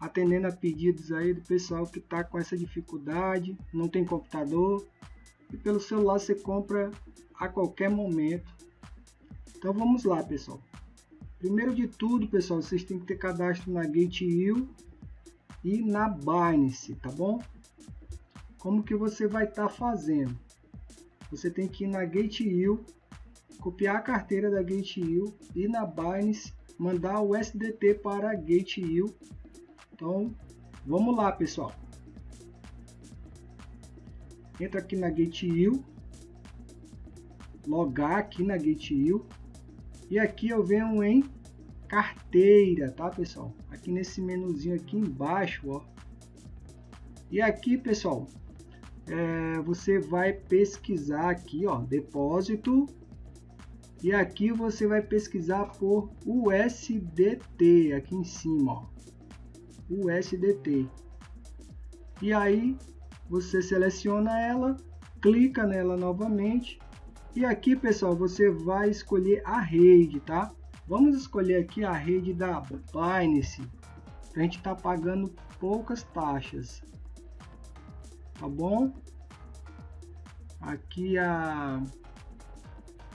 atendendo a pedidos aí do pessoal que está com essa dificuldade, não tem computador e pelo celular você compra a qualquer momento. Então vamos lá, pessoal. Primeiro de tudo, pessoal, vocês têm que ter cadastro na Gate.io e na Binance, tá bom? Como que você vai estar tá fazendo? Você tem que ir na Gate.io, copiar a carteira da Gate.io e na Binance mandar o SDT para a Gate.io então, vamos lá, pessoal. Entra aqui na Gate.io, logar aqui na Gate.io e aqui eu venho em carteira, tá, pessoal? Aqui nesse menuzinho aqui embaixo, ó. E aqui, pessoal, é, você vai pesquisar aqui, ó, depósito. E aqui você vai pesquisar por USDT aqui em cima, ó. USDT. E aí você seleciona ela, clica nela novamente e aqui pessoal você vai escolher a rede, tá? Vamos escolher aqui a rede da Binance, a gente tá pagando poucas taxas, tá bom? Aqui a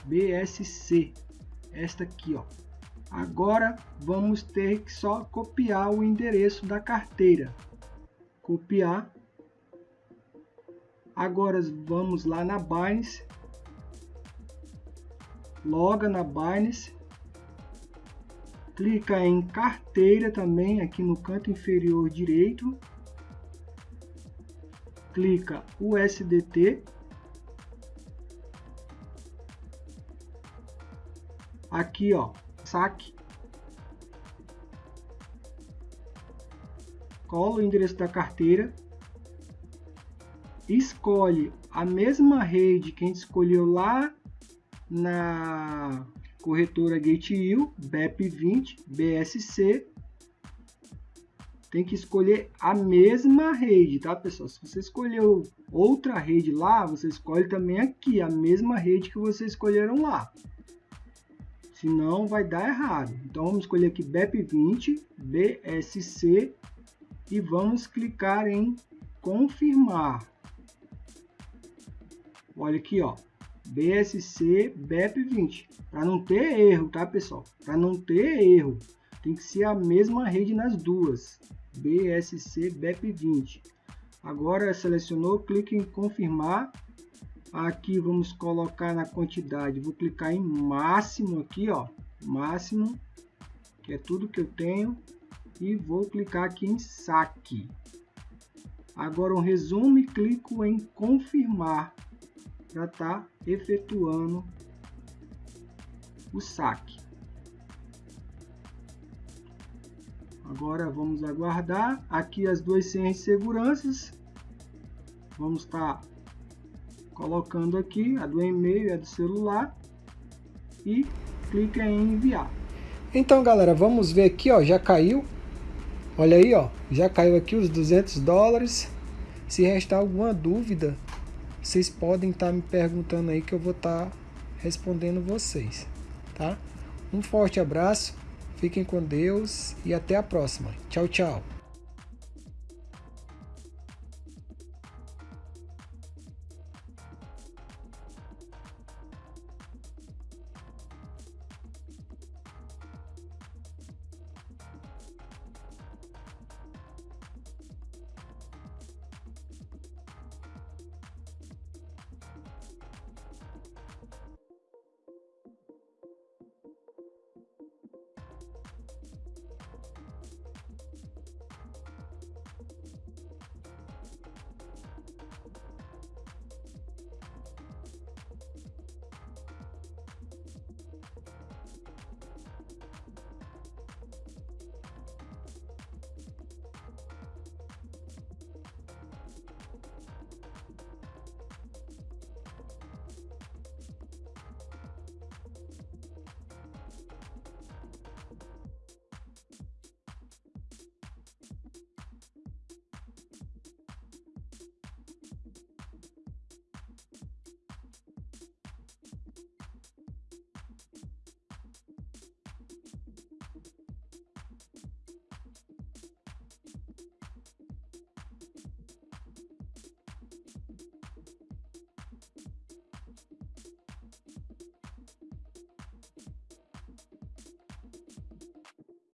BSC, esta aqui ó, Agora vamos ter que só copiar o endereço da carteira. Copiar. Agora vamos lá na Binance. Loga na Binance. Clica em carteira também aqui no canto inferior direito. Clica USDT. Aqui ó, saque, cola o endereço da carteira, escolhe a mesma rede que a gente escolheu lá na corretora GateU, BEP20, BSC, tem que escolher a mesma rede, tá pessoal? Se você escolheu outra rede lá, você escolhe também aqui a mesma rede que vocês escolheram lá senão vai dar errado. Então vamos escolher aqui BEP20, BSC e vamos clicar em confirmar. Olha aqui, ó, BSC BEP20, para não ter erro, tá pessoal? Para não ter erro, tem que ser a mesma rede nas duas, BSC BEP20. Agora selecionou, clique em confirmar Aqui vamos colocar na quantidade, vou clicar em máximo aqui, ó, máximo, que é tudo que eu tenho, e vou clicar aqui em saque. Agora um resumo e clico em confirmar para tá efetuando o saque. Agora vamos aguardar. Aqui as duas senhas de seguranças. Vamos estar tá colocando aqui a do e-mail e a do celular e clica em enviar. Então galera, vamos ver aqui, ó, já caiu. Olha aí, ó, já caiu aqui os 200 dólares. Se restar alguma dúvida, vocês podem estar tá me perguntando aí que eu vou estar tá respondendo vocês, tá? Um forte abraço, fiquem com Deus e até a próxima. Tchau, tchau.